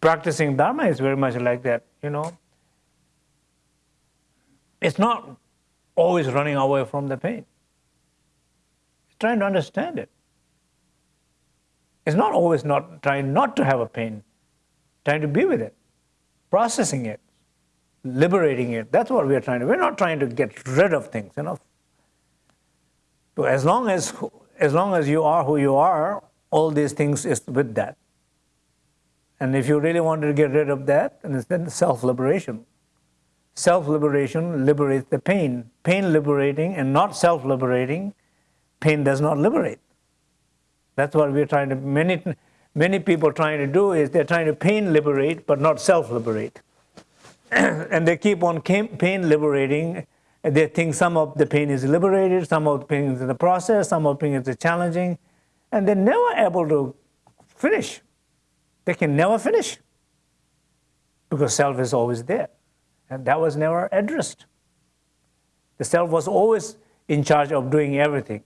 practicing Dharma is very much like that, you know. It's not always running away from the pain. It's trying to understand it. It's not always not trying not to have a pain, trying to be with it, processing it, liberating it. That's what we're trying to. We're not trying to get rid of things, you know. So as long as as long as you are who you are, all these things is with that. And if you really wanted to get rid of that, and then self-liberation. Self-liberation liberates the pain. Pain liberating and not self-liberating, pain does not liberate. That's what we're trying to, many, many people trying to do is they're trying to pain liberate, but not self-liberate. and they keep on pain liberating. They think some of the pain is liberated, some of the pain is in the process, some of the pain is challenging, and they're never able to finish. They can never finish because self is always there. And that was never addressed. The self was always in charge of doing everything.